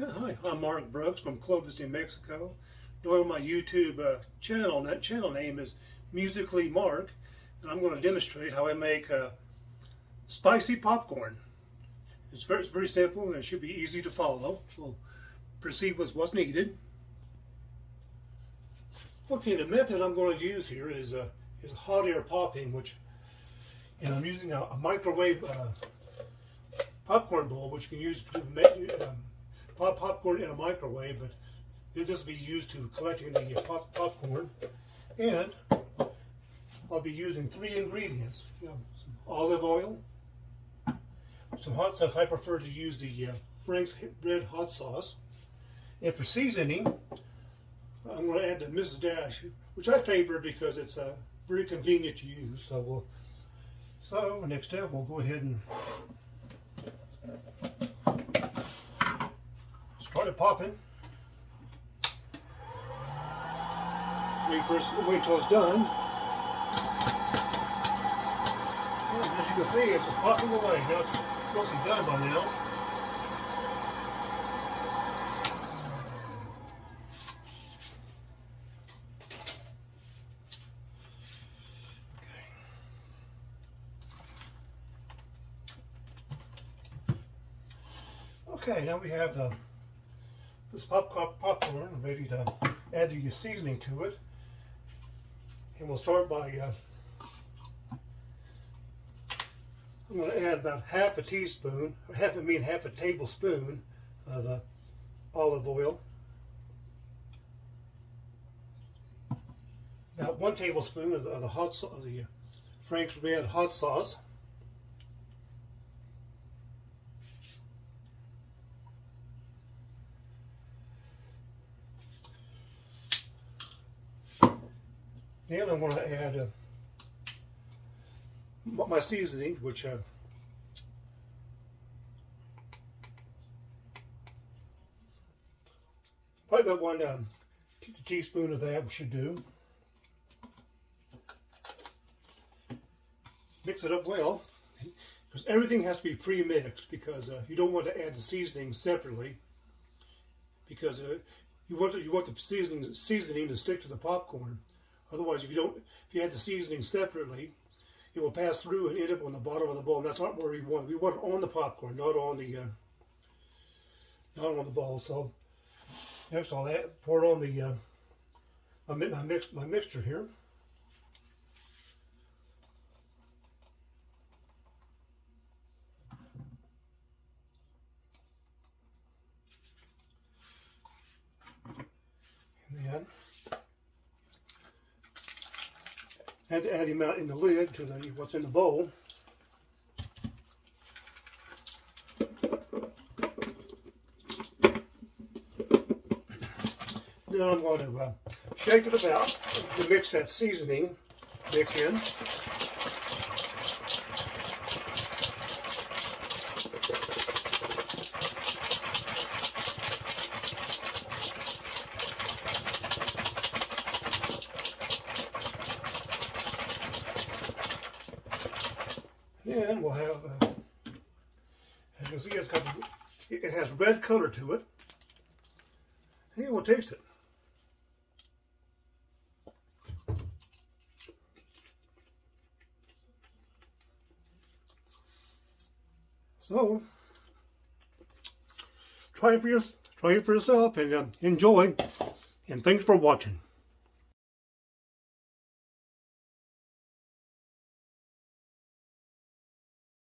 Hi, I'm Mark Brooks from Clovis, New Mexico. To my YouTube uh, channel, and that channel name is Musically Mark, and I'm going to demonstrate how I make uh, spicy popcorn. It's very, very simple and it should be easy to follow. We'll proceed with what's needed. Okay, the method I'm going to use here is, uh, is hot air popping, which, and I'm using a, a microwave uh, popcorn bowl, which you can use to make um, pop popcorn in a microwave, but this will be used to collecting the uh, pop popcorn. And I'll be using three ingredients. You know, some olive oil, some hot sauce. I prefer to use the uh, Frank's Red Hot Sauce. And for seasoning, I'm going to add the Mrs. Dash, which I favor because it's uh, very convenient to use. So we'll, so next step, we'll go ahead and it popping. Wait for it, wait till it's done. As you can see, it's just popping away. Now it's mostly done by now. Okay, now we have the this pop popcorn ready to add the seasoning to it. And we'll start by, uh, I'm going to add about half a teaspoon, half a mean half a tablespoon of uh, olive oil. About one tablespoon of the, of the hot of the Frank's Red hot sauce. Then I want to add uh, my seasoning, which uh, probably about one um, teaspoon of that should do. Mix it up well, because everything has to be pre-mixed because uh, you don't want to add the seasoning separately because uh, you want to, you want the seasoning seasoning to stick to the popcorn. Otherwise, if you don't, if you add the seasoning separately, it will pass through and end up on the bottom of the bowl. That's not where we want. We want it on the popcorn, not on the, uh, not on the bowl. So next, I'll add, pour on the uh, my, my mix my mixture here. And then Had to add him out in the lid to the what's in the bowl. Then I'm going to uh, shake it about to mix that seasoning mix in. Then we'll have, uh, as you can see, it's got, it has red color to it. And we'll taste it. So, try it for, your, try it for yourself and uh, enjoy. And thanks for watching.